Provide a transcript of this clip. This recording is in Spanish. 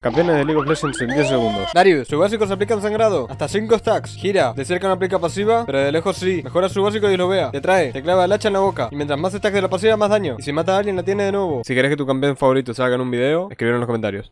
Campeones de League of Legends en 10 segundos. Darius, sus básicos aplican sangrado. Hasta 5 stacks. Gira. De cerca no aplica pasiva, pero de lejos sí. Mejora su básico y lo vea. Te trae. Te clava el hacha en la boca. Y mientras más stacks de la pasiva, más daño. Y si mata a alguien, la tiene de nuevo. Si querés que tu campeón favorito salga en un video, escribir en los comentarios.